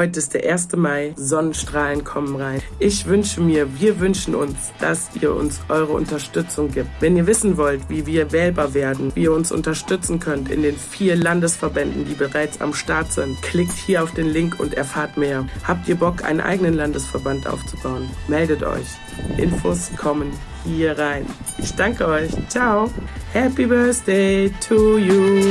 Heute ist der 1. Mai, Sonnenstrahlen kommen rein. Ich wünsche mir, wir wünschen uns, dass ihr uns eure Unterstützung gibt. Wenn ihr wissen wollt, wie wir wählbar werden, wie ihr uns unterstützen könnt in den vier Landesverbänden, die bereits am Start sind, klickt hier auf den Link und erfahrt mehr. Habt ihr Bock, einen eigenen Landesverband aufzubauen? Meldet euch. Infos kommen hier rein. Ich danke euch. Ciao. Happy Birthday to you.